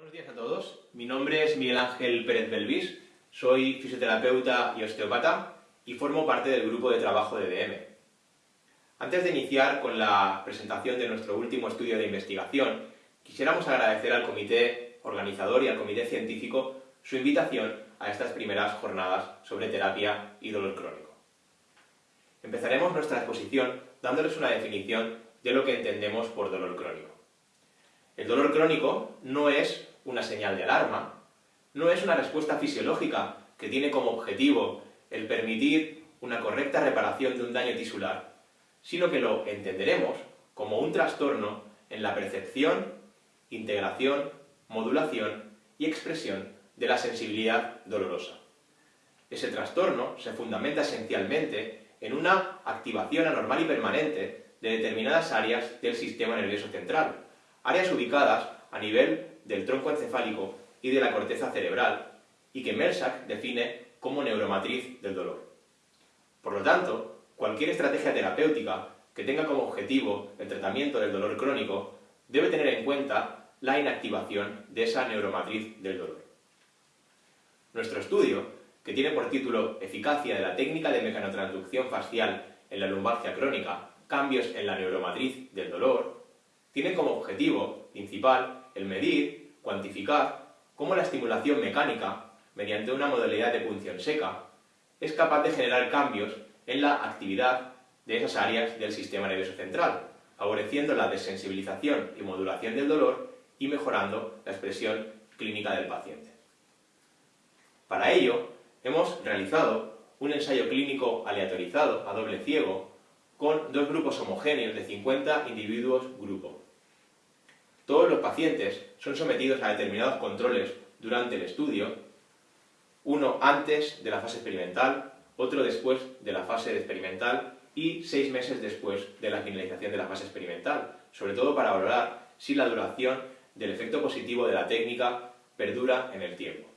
Buenos días a todos, mi nombre es Miguel Ángel Pérez Belvis, soy fisioterapeuta y osteópata y formo parte del grupo de trabajo de DM. Antes de iniciar con la presentación de nuestro último estudio de investigación, quisiéramos agradecer al comité organizador y al comité científico su invitación a estas primeras jornadas sobre terapia y dolor crónico. Empezaremos nuestra exposición dándoles una definición de lo que entendemos por dolor crónico. El dolor crónico no es una señal de alarma, no es una respuesta fisiológica que tiene como objetivo el permitir una correcta reparación de un daño tisular, sino que lo entenderemos como un trastorno en la percepción, integración, modulación y expresión de la sensibilidad dolorosa. Ese trastorno se fundamenta esencialmente en una activación anormal y permanente de determinadas áreas del sistema nervioso central, áreas ubicadas a nivel del tronco encefálico y de la corteza cerebral, y que Mersak define como neuromatriz del dolor. Por lo tanto, cualquier estrategia terapéutica que tenga como objetivo el tratamiento del dolor crónico debe tener en cuenta la inactivación de esa neuromatriz del dolor. Nuestro estudio, que tiene por título Eficacia de la técnica de mecanotransducción facial en la lumbalgia crónica, cambios en la neuromatriz del dolor, tiene como objetivo principal el medir, cuantificar, cómo la estimulación mecánica, mediante una modalidad de punción seca, es capaz de generar cambios en la actividad de esas áreas del sistema nervioso central, favoreciendo la desensibilización y modulación del dolor y mejorando la expresión clínica del paciente. Para ello, hemos realizado un ensayo clínico aleatorizado a doble ciego con dos grupos homogéneos de 50 individuos grupo. Todos los pacientes son sometidos a determinados controles durante el estudio, uno antes de la fase experimental, otro después de la fase experimental y seis meses después de la finalización de la fase experimental, sobre todo para valorar si la duración del efecto positivo de la técnica perdura en el tiempo.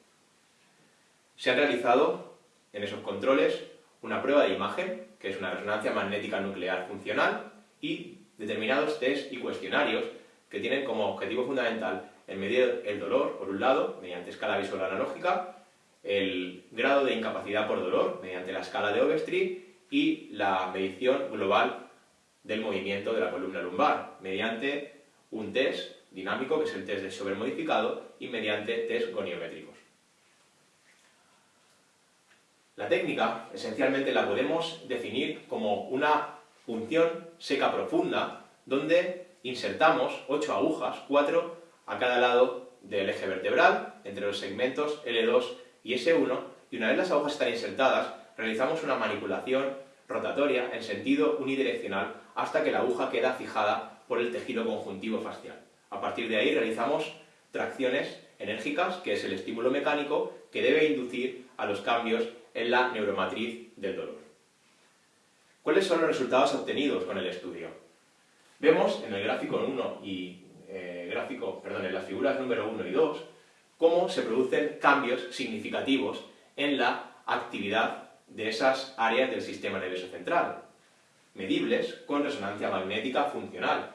Se han realizado en esos controles una prueba de imagen, que es una resonancia magnética nuclear funcional, y determinados test y cuestionarios que tienen como objetivo fundamental el medir el dolor, por un lado, mediante escala visual analógica, el grado de incapacidad por dolor, mediante la escala de Overstreet, y la medición global del movimiento de la columna lumbar, mediante un test dinámico, que es el test de Schober modificado, y mediante test goniométricos. La técnica, esencialmente, la podemos definir como una punción seca profunda, donde insertamos ocho agujas, cuatro a cada lado del eje vertebral, entre los segmentos L2 y S1, y una vez las agujas están insertadas, realizamos una manipulación rotatoria en sentido unidireccional hasta que la aguja queda fijada por el tejido conjuntivo facial. A partir de ahí realizamos tracciones enérgicas, que es el estímulo mecánico que debe inducir a los cambios en la neuromatriz del dolor. ¿Cuáles son los resultados obtenidos con el estudio? Vemos en el gráfico 1 y eh, gráfico, perdón, en las figuras número 1 y 2 cómo se producen cambios significativos en la actividad de esas áreas del sistema nervioso central, medibles con resonancia magnética funcional.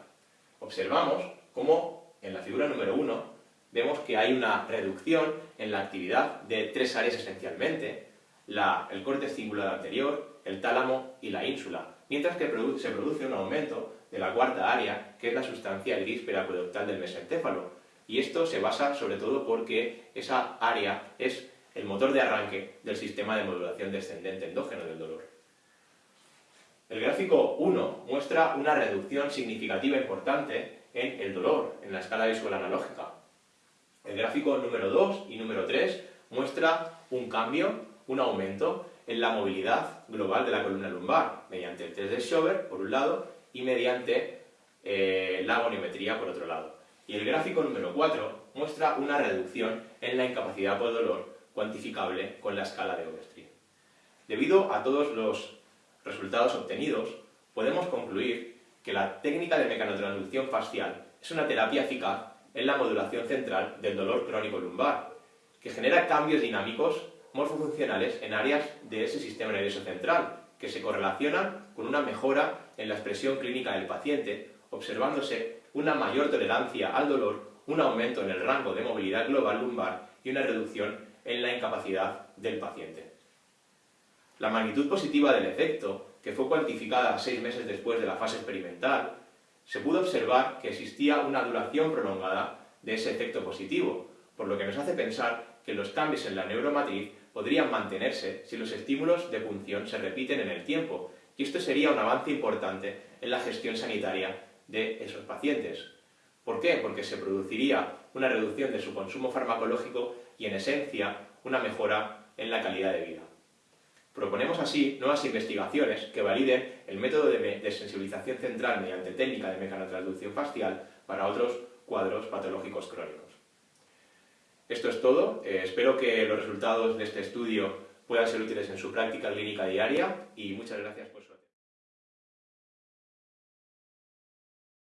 Observamos cómo en la figura número 1 vemos que hay una reducción en la actividad de tres áreas esencialmente, el corte cingulado anterior, el tálamo y la ínsula, mientras que se produce un aumento de la cuarta área, que es la sustancia gris peracueductal del mesencéfalo. Y esto se basa sobre todo porque esa área es el motor de arranque del sistema de modulación descendente endógeno del dolor. El gráfico 1 muestra una reducción significativa importante en el dolor, en la escala visual analógica. El gráfico número 2 y número 3 muestra un cambio, un aumento en la movilidad global de la columna lumbar, mediante el test de Schober, por un lado, y mediante eh, la goniometría por otro lado. Y el gráfico número 4 muestra una reducción en la incapacidad por dolor cuantificable con la escala de Overstreet. Debido a todos los resultados obtenidos, podemos concluir que la técnica de mecanotransducción facial es una terapia eficaz en la modulación central del dolor crónico lumbar, que genera cambios dinámicos morfofuncionales en áreas de ese sistema nervioso central, que se correlacionan con una mejora en la expresión clínica del paciente, observándose una mayor tolerancia al dolor, un aumento en el rango de movilidad global lumbar y una reducción en la incapacidad del paciente. La magnitud positiva del efecto, que fue cuantificada seis meses después de la fase experimental, se pudo observar que existía una duración prolongada de ese efecto positivo, por lo que nos hace pensar que los cambios en la neuromatriz podrían mantenerse si los estímulos de punción se repiten en el tiempo, y esto sería un avance importante en la gestión sanitaria de esos pacientes. ¿Por qué? Porque se produciría una reducción de su consumo farmacológico y, en esencia, una mejora en la calidad de vida. Proponemos así nuevas investigaciones que validen el método de, sensibilización central mediante técnica de mecanotransducción facial para otros cuadros patológicos crónicos. Esto es todo. Eh, espero que los resultados de este estudio puedan ser útiles en su práctica clínica diaria y muchas gracias por